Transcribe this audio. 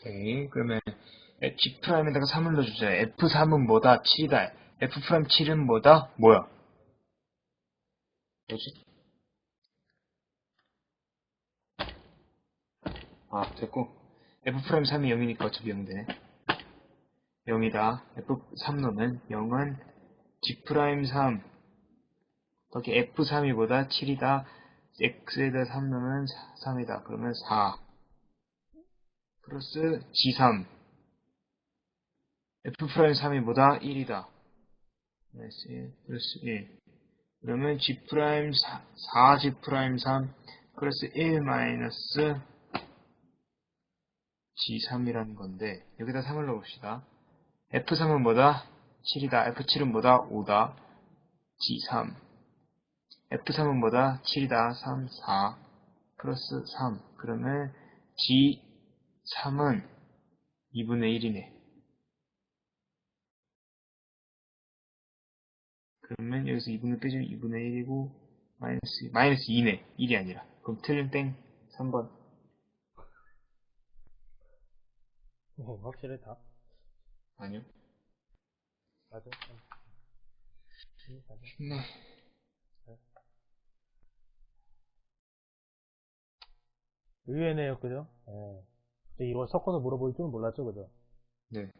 오케이. 그러면 G prime에다가 3을 넣어주자. F3은 뭐다? 7이다. F prime 7은 뭐다? 뭐야? 뭐지? 아, 됐고. F prime 3이 0이니까 어차피 0 되네. 0이다. F3 넣으면 0은 G prime 3 거기 F3이 보다 7이다. X에다 3 넣으면 3이다. 그러면 4 플러스 G3 F prime 3이 보다 1이다. 마이너스 1 플러스 1 그러면 G prime 4, 4G prime 3 플러스 1 마이너스 G3이라는 건데 여기다 3을 넣어봅시다. F3은 뭐다? 7이다. F7은 뭐다? 5다. G3 F3은 뭐다? 7이다. 3, 4 플러스 3 그러면 G3은 2분의 1이네. 그러면 여기서 2분의 빼주면 2분의 1이고 마이너스 마이너스 2네. 1이 아니라. 그럼 틀린 땡 3번. 어, 확실해 다. 아니요. 맞아. 맞아. 네. 의외네요, 그죠? 예. 이걸 섞어서 물어볼 줄은 몰랐죠, 그죠? 네.